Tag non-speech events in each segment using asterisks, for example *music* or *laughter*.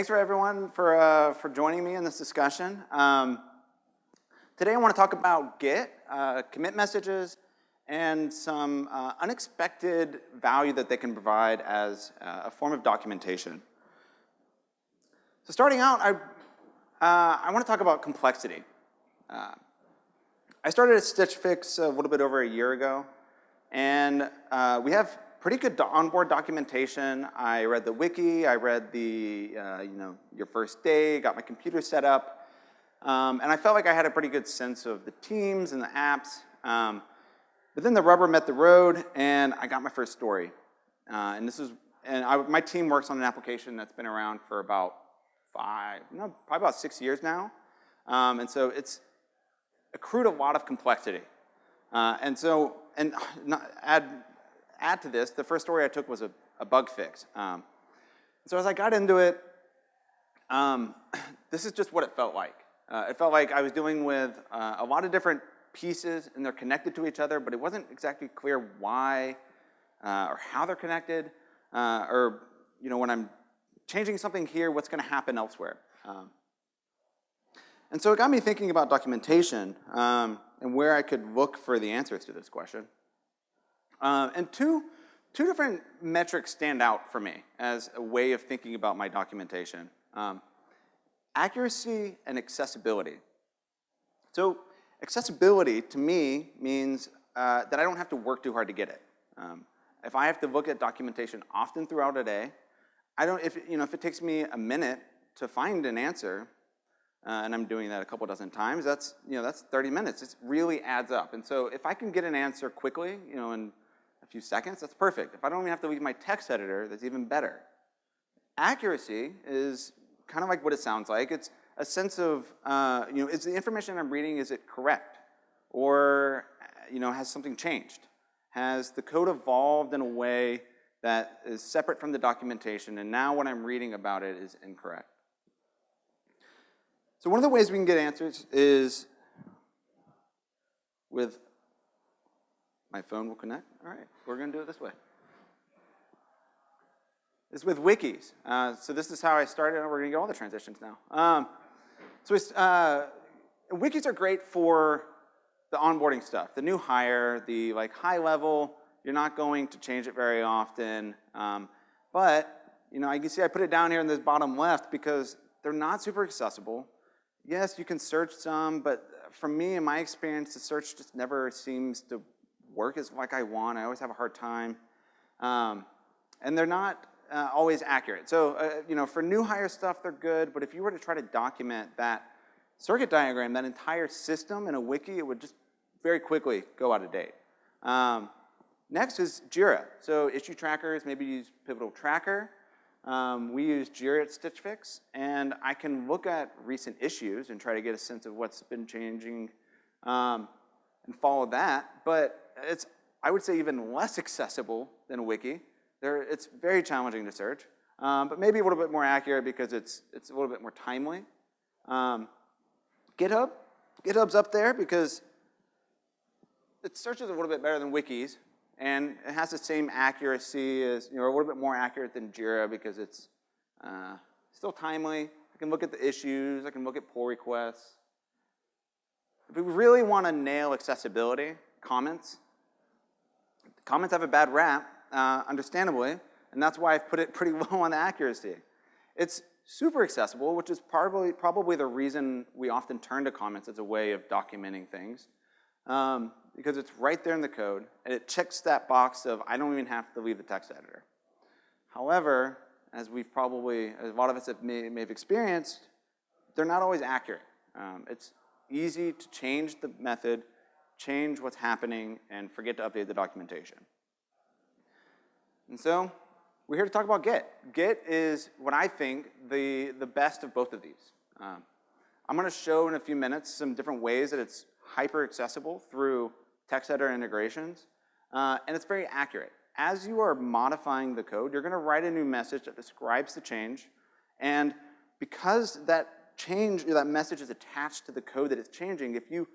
thanks for everyone for, uh, for joining me in this discussion. Um, today I want to talk about Git, uh, commit messages, and some uh, unexpected value that they can provide as uh, a form of documentation. So starting out, I, uh, I want to talk about complexity. Uh, I started at Stitch Fix a little bit over a year ago, and we have pretty good onboard documentation. I read the wiki, I read the, uh, you know, your first day, got my computer set up, um, and I felt like I had a pretty good sense of the teams and the apps. Um, but then the rubber met the road, and I got my first story. Uh, and this is, and I, my team works on an application that's been around for about five, no, probably about six years now. Um, and so it's accrued a lot of complexity. Uh, and so, and *sighs* not, add add to this, the first story I took was a, a bug fix. Um, so as I got into it, um, *coughs* this is just what it felt like. Uh, it felt like I was dealing with uh, a lot of different pieces and they're connected to each other, but it wasn't exactly clear why uh, or how they're connected, uh, or you know, when I'm changing something here, what's gonna happen elsewhere. Um, and so it got me thinking about documentation um, and where I could look for the answers to this question. Uh, and two, two different metrics stand out for me as a way of thinking about my documentation. Um, accuracy and accessibility. So accessibility to me means uh, that I don't have to work too hard to get it. Um, if I have to look at documentation often throughout a day, I don't, if, you know, if it takes me a minute to find an answer, uh, and I'm doing that a couple dozen times, that's, you know, that's 30 minutes. It really adds up. And so if I can get an answer quickly, you know, in few seconds, that's perfect. If I don't even have to leave my text editor, that's even better. Accuracy is kind of like what it sounds like. It's a sense of, uh, you know, is the information I'm reading, is it correct? Or, you know, has something changed? Has the code evolved in a way that is separate from the documentation and now what I'm reading about it is incorrect? So one of the ways we can get answers is with my phone will connect? All right, we're gonna do it this way. It's with wikis. Uh, so this is how I started, we're gonna get all the transitions now. Um, so uh, wikis are great for the onboarding stuff, the new hire, the like high level, you're not going to change it very often. Um, but, you know, I can see I put it down here in this bottom left because they're not super accessible. Yes, you can search some, but for me, in my experience, the search just never seems to work as like I want. I always have a hard time. Um, and they're not uh, always accurate. So, uh, you know, for new hire stuff, they're good, but if you were to try to document that circuit diagram, that entire system in a wiki, it would just very quickly go out of date. Um, next is Jira. So issue trackers, maybe use Pivotal Tracker. Um, we use Jira at Stitch Fix, and I can look at recent issues and try to get a sense of what's been changing um, and follow that. But it's, I would say, even less accessible than wiki. There, it's very challenging to search, um, but maybe a little bit more accurate because it's, it's a little bit more timely. Um, GitHub, GitHub's up there because it searches a little bit better than wikis, and it has the same accuracy as, you know, a little bit more accurate than Jira because it's uh, still timely. I can look at the issues, I can look at pull requests. If we really want to nail accessibility, comments, Comments have a bad rap, uh, understandably, and that's why I've put it *laughs* pretty low on the accuracy. It's super accessible, which is probably, probably the reason we often turn to comments as a way of documenting things, um, because it's right there in the code, and it checks that box of I don't even have to leave the text editor. However, as we've probably, as a lot of us have may, may have experienced, they're not always accurate. Um, it's easy to change the method change what's happening, and forget to update the documentation. And so we're here to talk about Git. Git is what I think the, the best of both of these. Um, I'm gonna show in a few minutes some different ways that it's hyper accessible through text editor integrations, uh, and it's very accurate. As you are modifying the code, you're gonna write a new message that describes the change, and because that change, that message is attached to the code that it's changing, if you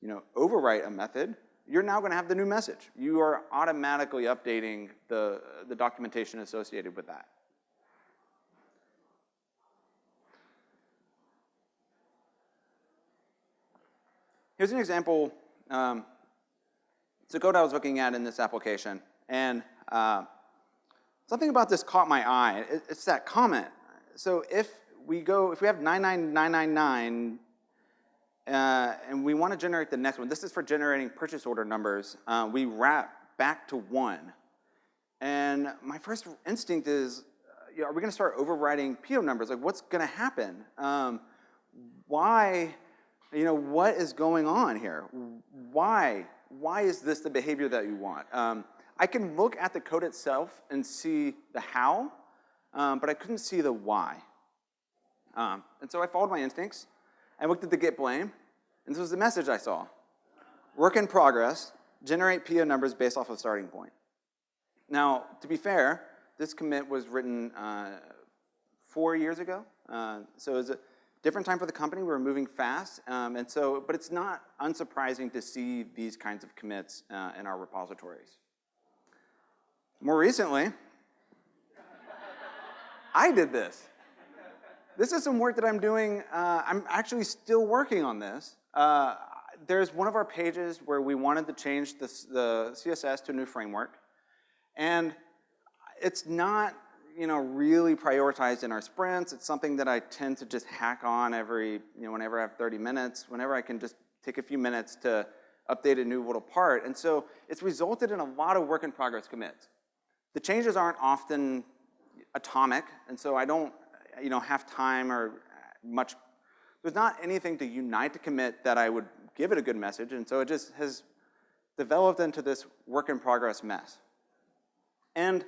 you know, overwrite a method, you're now gonna have the new message. You are automatically updating the, the documentation associated with that. Here's an example. Um, it's a code I was looking at in this application, and uh, something about this caught my eye. It, it's that comment. So if we go, if we have 99999 uh, and we want to generate the next one, this is for generating purchase order numbers, uh, we wrap back to one. And my first instinct is, uh, you know, are we going to start overriding PO numbers? Like, what's going to happen? Um, why, you know, what is going on here? Why? Why is this the behavior that you want? Um, I can look at the code itself and see the how, um, but I couldn't see the why. Um, and so I followed my instincts. I looked at the git blame, and this was the message I saw. Work in progress, generate PO numbers based off of starting point. Now, to be fair, this commit was written uh, four years ago, uh, so it was a different time for the company. We were moving fast, um, and so, but it's not unsurprising to see these kinds of commits uh, in our repositories. More recently, *laughs* I did this. This is some work that I'm doing. Uh, I'm actually still working on this. Uh, there's one of our pages where we wanted to change this, the CSS to a new framework. And it's not you know, really prioritized in our sprints. It's something that I tend to just hack on every, you know, whenever I have 30 minutes, whenever I can just take a few minutes to update a new little part. And so it's resulted in a lot of work in progress commits. The changes aren't often atomic, and so I don't, you know, have time or much, there's not anything to unite to commit that I would give it a good message, and so it just has developed into this work in progress mess. And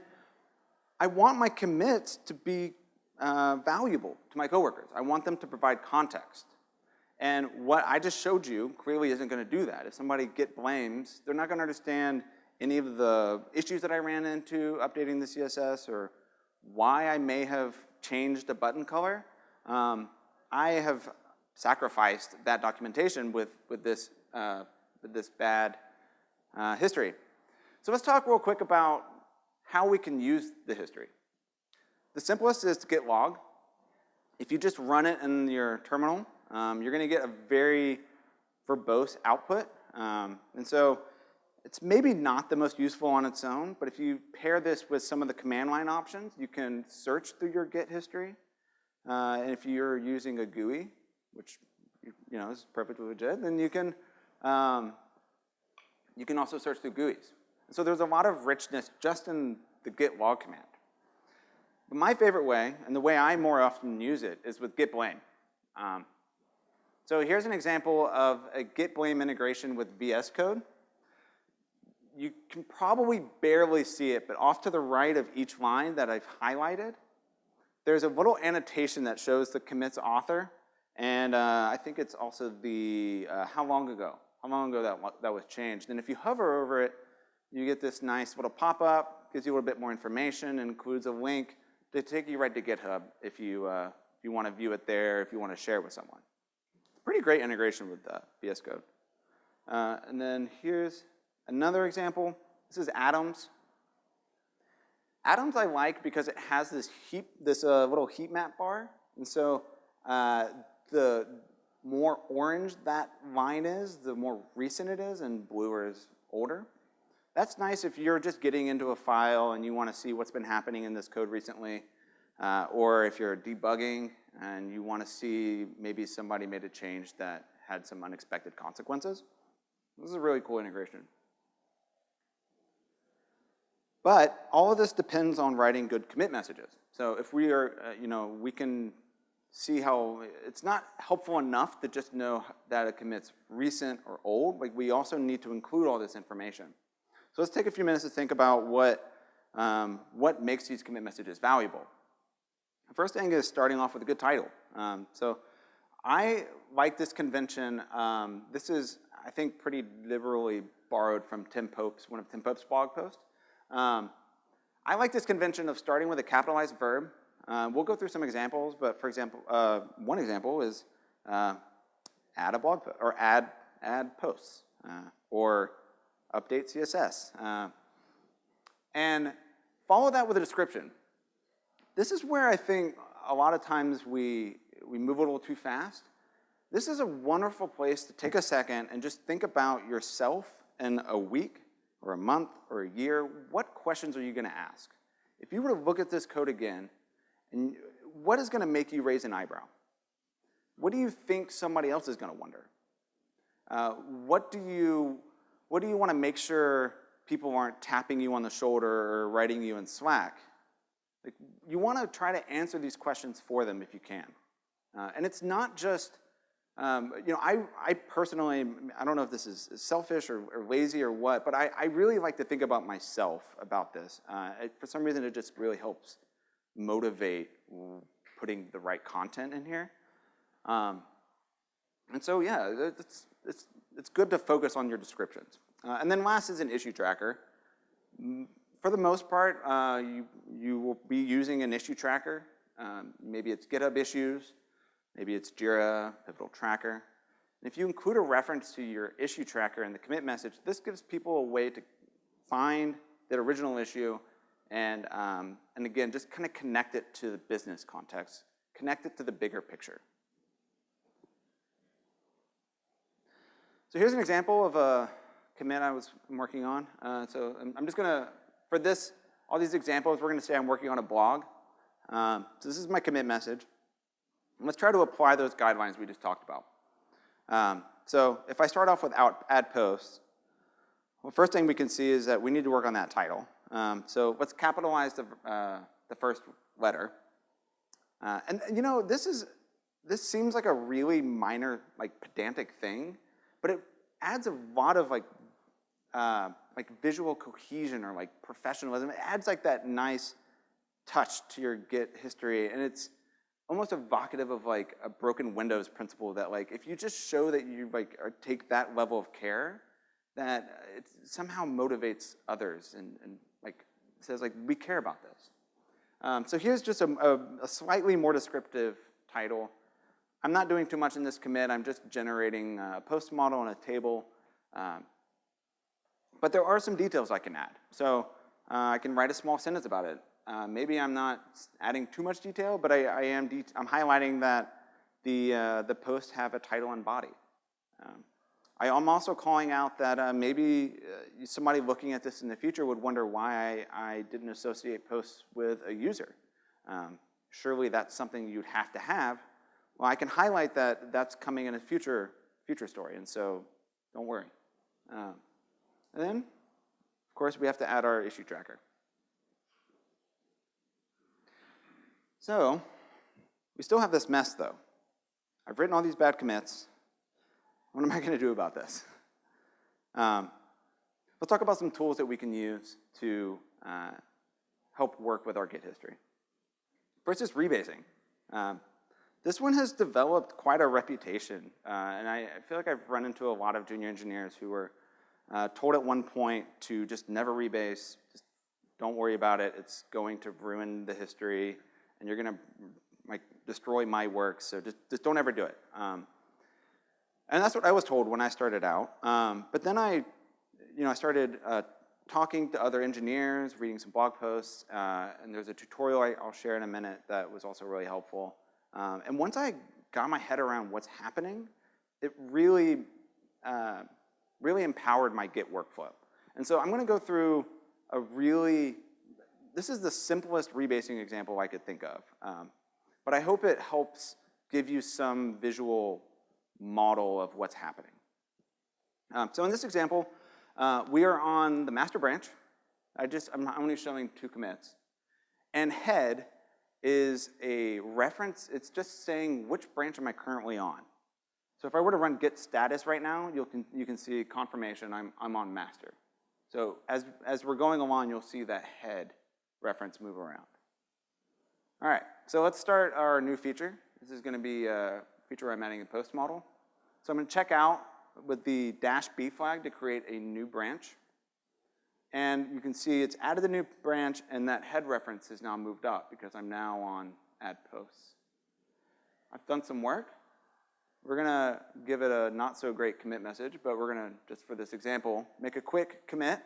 I want my commits to be uh, valuable to my coworkers. I want them to provide context. And what I just showed you clearly isn't gonna do that. If somebody git blames, they're not gonna understand any of the issues that I ran into updating the CSS or why I may have changed a button color. Um, I have sacrificed that documentation with, with, this, uh, with this bad uh, history. So let's talk real quick about how we can use the history. The simplest is to git log. If you just run it in your terminal, um, you're gonna get a very verbose output. Um, and so it's maybe not the most useful on its own, but if you pair this with some of the command line options, you can search through your Git history. Uh, and if you're using a GUI, which you know is perfectly legit, then you can um, you can also search through GUIs. So there's a lot of richness just in the git log command. But my favorite way, and the way I more often use it, is with git blame. Um, so here's an example of a git blame integration with VS Code. You can probably barely see it, but off to the right of each line that I've highlighted, there's a little annotation that shows the commit's author, and uh, I think it's also the, uh, how long ago, how long ago that, that was changed. And if you hover over it, you get this nice little pop-up, gives you a little bit more information, includes a link to take you right to GitHub if you, uh, if you want to view it there, if you want to share it with someone. Pretty great integration with VS Code. Uh, and then here's another example. This is Atoms. Atoms I like because it has this heap, this uh, little heat map bar. And so uh, the more orange that line is, the more recent it is, and bluer is older. That's nice if you're just getting into a file and you want to see what's been happening in this code recently, uh, or if you're debugging and you want to see maybe somebody made a change that had some unexpected consequences. This is a really cool integration. But all of this depends on writing good commit messages. So if we are, uh, you know, we can see how it's not helpful enough to just know that a commit's recent or old. Like we also need to include all this information. So let's take a few minutes to think about what, um, what makes these commit messages valuable. The first thing is starting off with a good title. Um, so I like this convention. Um, this is, I think, pretty liberally borrowed from Tim Pope's, one of Tim Pope's blog posts. Um, I like this convention of starting with a capitalized verb. Uh, we'll go through some examples, but for example, uh, one example is uh, add a blog post, or add, add posts, uh, or update CSS. Uh, and follow that with a description. This is where I think a lot of times we, we move a little too fast. this is a wonderful place to take a second and just think about yourself in a week or a month or a year. What questions are you gonna ask? If you were to look at this code again, and what is gonna make you raise an eyebrow? What do you think somebody else is gonna wonder? Uh, what do you, what do you wanna make sure people aren't tapping you on the shoulder or writing you in Slack? Like, you wanna try to answer these questions for them if you can. Uh, and it's not just, um, you know, I, I personally, I don't know if this is selfish or, or lazy or what, but I, I, really like to think about myself about this. Uh, it, for some reason, it just really helps motivate putting the right content in here. Um, and so, yeah, it's, it's, it's good to focus on your descriptions. Uh, and then last is an issue tracker. For the most part, uh, you, you will be using an issue tracker. Um, maybe it's GitHub issues, maybe it's Jira, Pivotal Tracker. And if you include a reference to your issue tracker in the commit message, this gives people a way to find that original issue and, um, and again, just kind of connect it to the business context, connect it to the bigger picture. So here's an example of a commit I was working on. Uh, so I'm, just gonna, for this, all these examples, we're gonna say I'm working on a blog. Um, so this is my commit message. Let's try to apply those guidelines we just talked about. Um, so if I start off with out, add posts, well, first thing we can see is that we need to work on that title. Um, so let's capitalize the, uh, the first letter. Uh, and you know, this is, this seems like a really minor, like pedantic thing, but it adds a lot of like, uh, like visual cohesion or like professionalism. It adds like that nice touch to your Git history, and it's almost evocative of like a broken windows principle that like if you just show that you like take that level of care, that it somehow motivates others and, and like says like we care about this. Um, so here's just a, a, a slightly more descriptive title. I'm not doing too much in this commit. I'm just generating a post model and a table. Um, but there are some details I can add. So uh, I can write a small sentence about it. Uh, maybe I'm not adding too much detail, but I, I am I'm highlighting that the, uh, the posts have a title and body. Um, I am also calling out that uh, maybe uh, somebody looking at this in the future would wonder why I, I didn't associate posts with a user. Um, surely that's something you'd have to have well, I can highlight that that's coming in a future, future story, and so don't worry. Um, and then, of course, we have to add our issue tracker. So, we still have this mess though. I've written all these bad commits. What am I gonna do about this? Um, let's talk about some tools that we can use to uh, help work with our Git history. First is rebasing. Um, this one has developed quite a reputation, uh, and I, I, feel like I've run into a lot of junior engineers who were uh, told at one point to just never rebase, just don't worry about it, it's going to ruin the history, and you're gonna like destroy my work, so just, just don't ever do it. Um, and that's what I was told when I started out. Um, but then I, you know, I started uh, talking to other engineers, reading some blog posts, uh, and there's a tutorial I, will share in a minute that was also really helpful. Um, and once I got my head around what's happening, it really, uh, really empowered my Git workflow. And so I'm gonna go through a really, this is the simplest rebasing example I could think of. Um, but I hope it helps give you some visual model of what's happening. Um, so in this example, uh, we are on the master branch. I just, I'm only showing two commits. And head is a reference. It's just saying which branch am I currently on. So if I were to run git status right now, you can, you can see confirmation I'm, I'm on master. So as, as we're going along, you'll see that head reference move around. All right, so let's start our new feature. This is gonna be a feature where I'm adding a post model. So I'm gonna check out with the dash B flag to create a new branch. And you can see it's added the new branch and that head reference is now moved up because I'm now on add posts. I've done some work. We're gonna give it a not so great commit message, but we're gonna, just for this example, make a quick commit.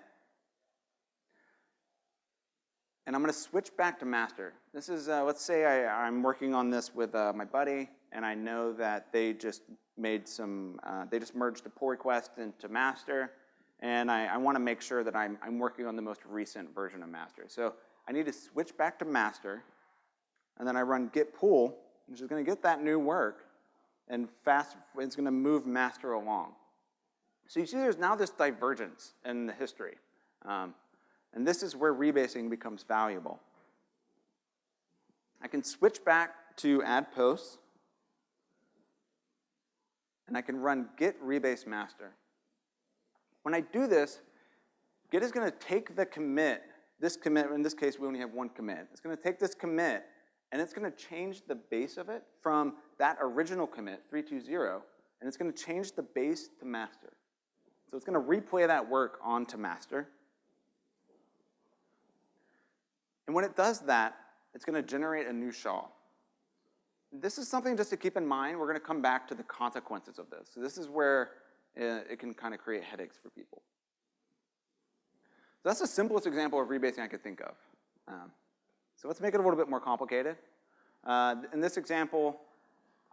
And I'm gonna switch back to master. This is, uh, let's say I, I'm working on this with uh, my buddy, and I know that they just made some, uh, they just merged a pull request into master, and I, I wanna make sure that I'm, I'm working on the most recent version of master. So I need to switch back to master, and then I run git pull, which is gonna get that new work, and fast, it's gonna move master along. So you see there's now this divergence in the history. Um, and this is where rebasing becomes valuable. I can switch back to add posts, and I can run git rebase master. When I do this, Git is gonna take the commit, this commit, in this case we only have one commit, it's gonna take this commit and it's gonna change the base of it from that original commit, 320, and it's gonna change the base to master. So it's gonna replay that work onto master. And when it does that, it's gonna generate a new SHA. This is something just to keep in mind. We're gonna come back to the consequences of this. So this is where uh, it can kind of create headaches for people. So that's the simplest example of rebasing I could think of. Um, so let's make it a little bit more complicated. Uh, in this example,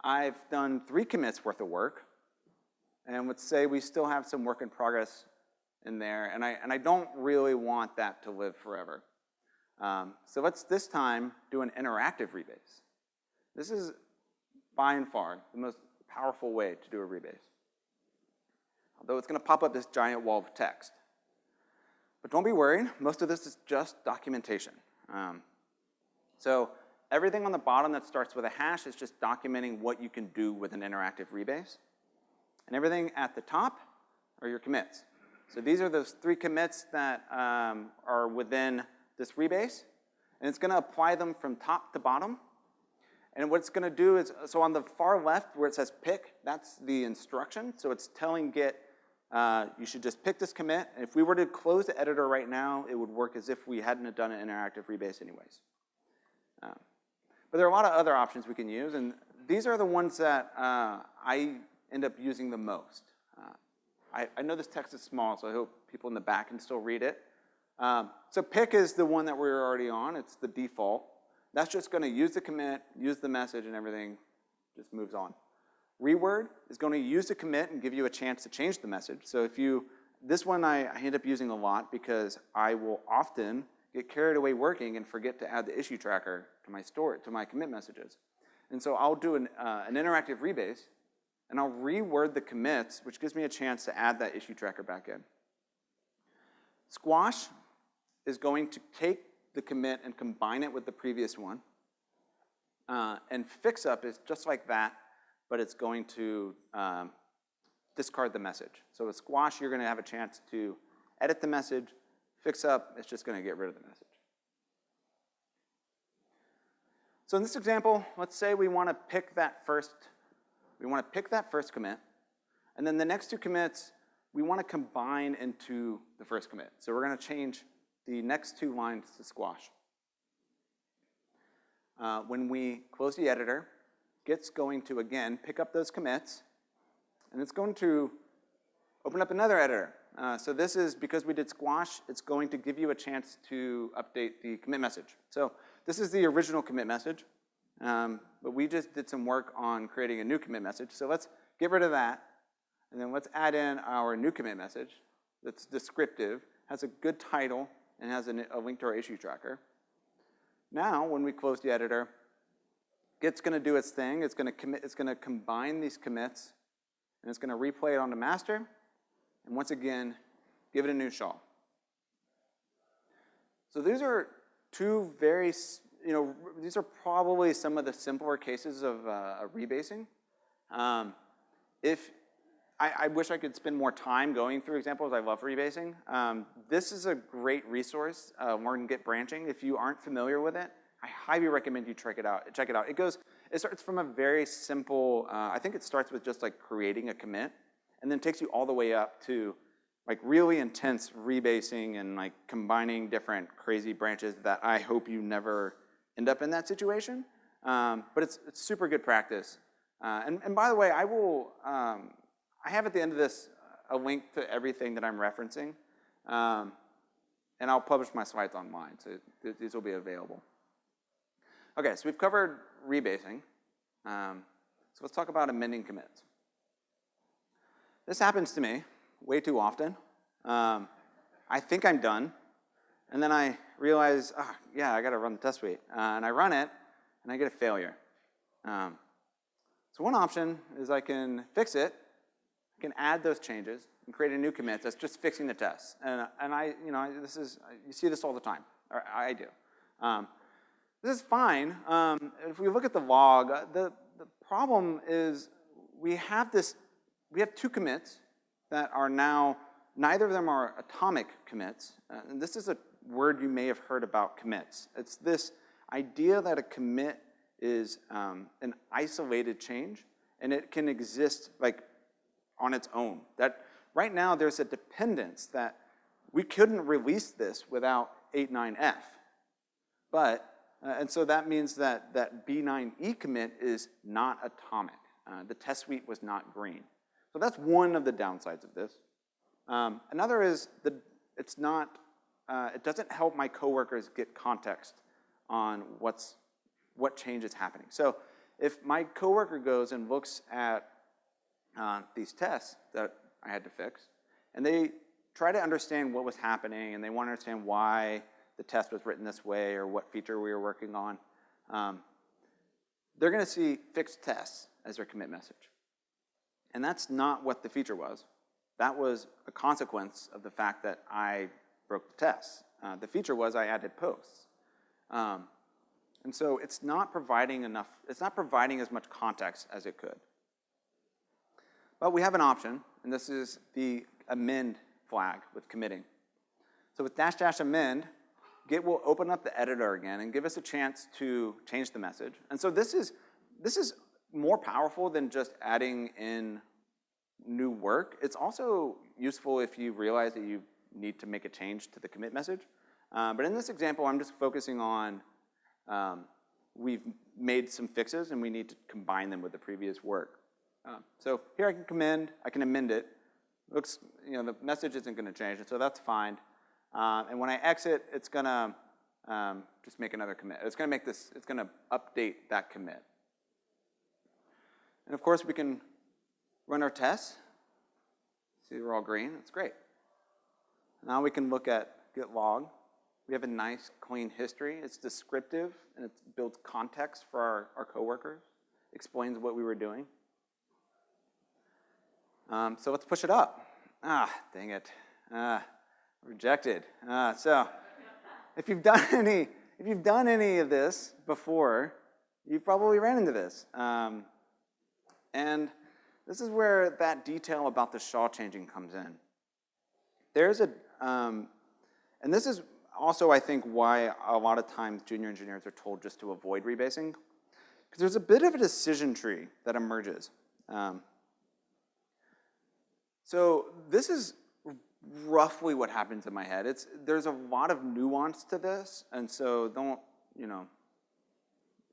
I've done three commits worth of work. And let's say we still have some work in progress in there, and I, and I don't really want that to live forever. Um, so let's this time do an interactive rebase. This is by and far the most powerful way to do a rebase. Although it's gonna pop up this giant wall of text. But don't be worried, most of this is just documentation. Um, so everything on the bottom that starts with a hash is just documenting what you can do with an interactive rebase. And everything at the top are your commits. So these are those three commits that um, are within this rebase, and it's gonna apply them from top to bottom. And what it's gonna do is, so on the far left where it says pick, that's the instruction. So it's telling Git, uh, you should just pick this commit. And if we were to close the editor right now, it would work as if we hadn't done an interactive rebase anyways. Um, but there are a lot of other options we can use, and these are the ones that uh, I end up using the most. Uh, I, I, know this text is small, so I hope people in the back can still read it. Um, so pick is the one that we're already on. It's the default. That's just going to use the commit, use the message, and everything just moves on. Reword is going to use the commit and give you a chance to change the message. So if you, this one I, I end up using a lot because I will often get carried away working and forget to add the issue tracker to my store, to my commit messages. And so I'll do an, uh, an interactive rebase and I'll reword the commits, which gives me a chance to add that issue tracker back in. Squash is going to take the commit and combine it with the previous one. Uh, and fix up is just like that, but it's going to um, discard the message. So with squash, you're gonna have a chance to edit the message, fix up, it's just gonna get rid of the message. So in this example, let's say we wanna pick that first we want to pick that first commit, and then the next two commits, we want to combine into the first commit. So we're going to change the next two lines to squash. Uh, when we close the editor, Git's going to, again, pick up those commits, and it's going to open up another editor. Uh, so this is, because we did squash, it's going to give you a chance to update the commit message. So this is the original commit message. Um, but we just did some work on creating a new commit message. So let's get rid of that. And then let's add in our new commit message that's descriptive, has a good title, and has a, link to our issue tracker. Now, when we close the editor, Git's gonna do its thing. It's gonna commit, it's gonna combine these commits, and it's gonna replay it onto master, and once again, give it a new SHA. So these are two very you know, these are probably some of the simpler cases of uh, rebasing. Um, if I, I, wish I could spend more time going through examples. I love rebasing. Um, this is a great resource, uh, Learn Git branching. If you aren't familiar with it, I highly recommend you check it out. Check it out. It goes. It starts from a very simple. Uh, I think it starts with just like creating a commit, and then takes you all the way up to like really intense rebasing and like combining different crazy branches that I hope you never end up in that situation. Um, but it's, it's, super good practice. Uh, and, and, by the way, I will, um, I have at the end of this a link to everything that I'm referencing. Um, and I'll publish my slides online, so th these will be available. Okay, so we've covered rebasing. Um, so let's talk about amending commits. This happens to me way too often. Um, I think I'm done, and then I realize, oh, yeah, I gotta run the test suite. Uh, and I run it, and I get a failure. Um, so one option is I can fix it, can add those changes, and create a new commit that's just fixing the test. And, and I, you know, this is, you see this all the time, or I do. Um, this is fine. Um, if we look at the log, uh, the, the problem is we have this, we have two commits that are now, neither of them are atomic commits. Uh, and this is a word you may have heard about commits. It's this idea that a commit is um, an isolated change and it can exist like on its own. That right now there's a dependence that we couldn't release this without 8.9f. But, uh, and so that means that that B9E commit is not atomic. Uh, the test suite was not green. So that's one of the downsides of this. Um, another is that it's not, uh, it doesn't help my coworkers get context on what's, what change is happening. So if my coworker goes and looks at uh, these tests that I had to fix, and they try to understand what was happening, and they want to understand why the test was written this way or what feature we were working on. Um, they're going to see fixed tests as their commit message. And that's not what the feature was. That was a consequence of the fact that I broke the test. Uh, the feature was I added posts. Um, and so it's not providing enough, it's not providing as much context as it could. But we have an option, and this is the amend flag with committing. So with dash dash amend, Git will open up the editor again and give us a chance to change the message. And so this is, this is more powerful than just adding in new work. It's also useful if you realize that you need to make a change to the commit message. Uh, but in this example, I'm just focusing on um, we've made some fixes and we need to combine them with the previous work. Uh, so here I can commend, I can amend it. Looks, you know, the message isn't gonna change, so that's fine. Uh, and when I exit, it's gonna um, just make another commit. It's gonna make this, it's gonna update that commit. And of course, we can run our tests. See, they're all green, that's great. Now we can look at git log. We have a nice, clean history. It's descriptive, and it builds context for our, our coworkers, explains what we were doing. Um, so let's push it up. Ah, dang it. Ah, rejected. Ah, so if you've done *laughs* any, if you've done any of this before, you've probably ran into this. Um, and this is where that detail about the SHA changing comes in. There's a, um, and this is also, I think, why a lot of times junior engineers are told just to avoid rebasing, because there's a bit of a decision tree that emerges. Um, so this is roughly what happens in my head. It's, there's a lot of nuance to this, and so don't, you know,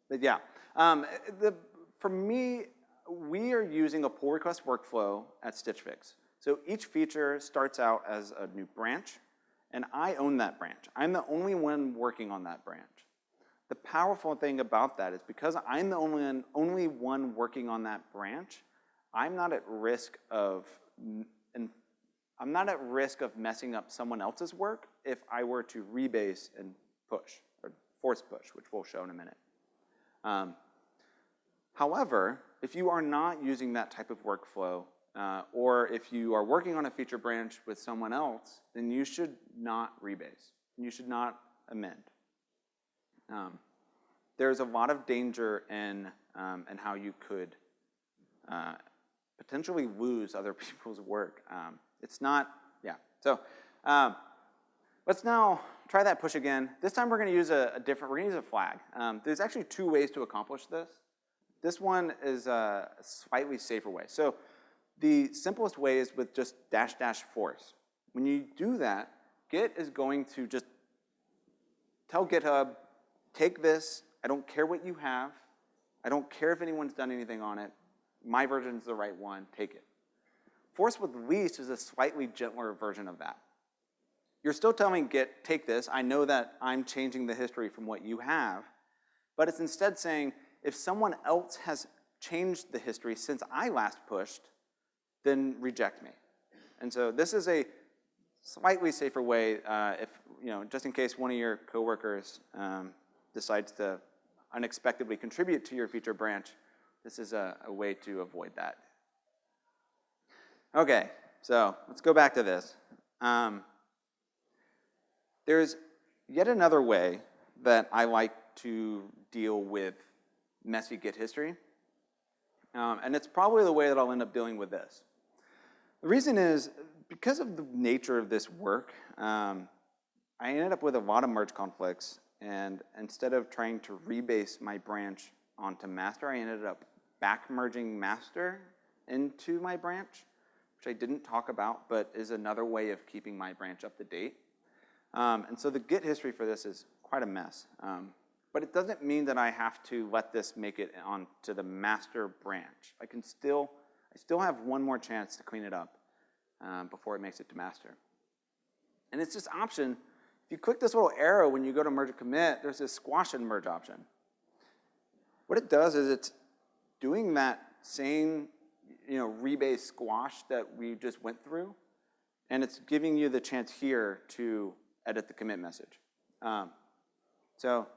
but yeah. Um, the, for me, we are using a pull request workflow at Stitch Fix. So each feature starts out as a new branch, and I own that branch. I'm the only one working on that branch. The powerful thing about that is because I'm the only, only one working on that branch, I'm not at risk of and I'm not at risk of messing up someone else's work if I were to rebase and push, or force push, which we'll show in a minute. Um, however, if you are not using that type of workflow, uh, or if you are working on a feature branch with someone else, then you should not rebase. You should not amend. Um, there's a lot of danger in, um, in how you could uh, potentially lose other *laughs* people's work. Um, it's not, yeah. So um, let's now try that push again. This time we're gonna use a, a different, we're gonna use a flag. Um, there's actually two ways to accomplish this. This one is a slightly safer way. So the simplest way is with just dash dash force. When you do that, Git is going to just tell GitHub, take this, I don't care what you have, I don't care if anyone's done anything on it, my version is the right one, take it. Force with lease is a slightly gentler version of that. you're still telling Git, take this, I know that I'm changing the history from what you have, but it's instead saying, if someone else has changed the history since I last pushed, then reject me. And so this is a slightly safer way uh, if, you know, just in case one of your coworkers um, decides to unexpectedly contribute to your feature branch, this is a, a way to avoid that. Okay, so let's go back to this. Um, there's yet another way that I like to deal with messy Git history. Um, and it's probably the way that I'll end up dealing with this. The reason is, because of the nature of this work, um, I ended up with a lot of merge conflicts, and instead of trying to rebase my branch onto master, I ended up back merging master into my branch, which I didn't talk about, but is another way of keeping my branch up to date. Um, and so the Git history for this is quite a mess. Um, but it doesn't mean that I have to let this make it onto the master branch. I can still, I still have one more chance to clean it up um, before it makes it to master. And it's this option, if you click this little arrow when you go to merge a commit, there's this squash and merge option. What it does is it's doing that same you know, rebase squash that we just went through, and it's giving you the chance here to edit the commit message. Um, so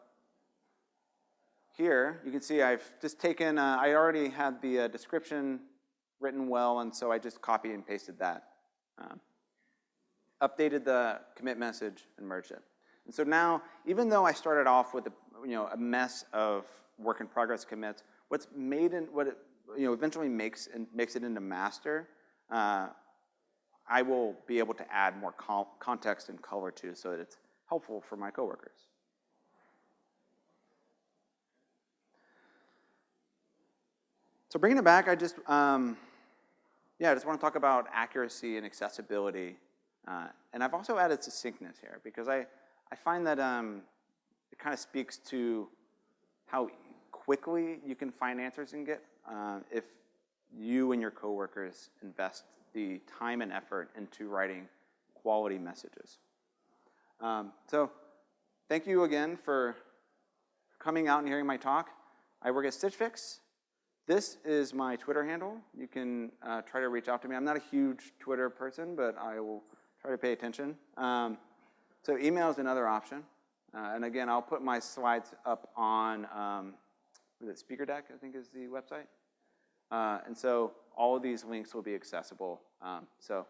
here, you can see I've just taken, uh, I already had the uh, description written well, and so I just copied and pasted that. Um, updated the commit message and merged it. And so now, even though I started off with a, you know, a mess of work in progress commits, what's made in, what it, you know, eventually makes, and makes it into master, uh, I will be able to add more context and color to so that it's helpful for my coworkers. So bringing it back, I just, um, yeah, I just want to talk about accuracy and accessibility. Uh, and I've also added succinctness here because I, I find that um, it kind of speaks to how quickly you can find answers in Git uh, if you and your coworkers invest the time and effort into writing quality messages. Um, so thank you again for coming out and hearing my talk. I work at Stitch Fix. This is my Twitter handle. You can uh, try to reach out to me. I'm not a huge Twitter person, but I will try to pay attention. Um, so email is another option. Uh, and again, I'll put my slides up on, um, it Speaker Deck, I think is the website. Uh, and so all of these links will be accessible. Um, so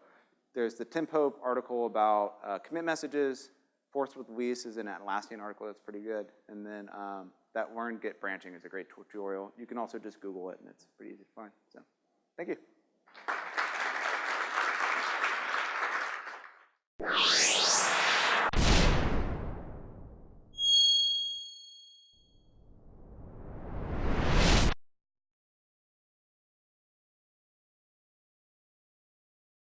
there's the Tim Pope article about uh, commit messages. Force with Lease is an Atlassian article that's pretty good. And then um, that learn Git branching is a great tutorial. You can also just Google it, and it's pretty easy to find. So, thank you.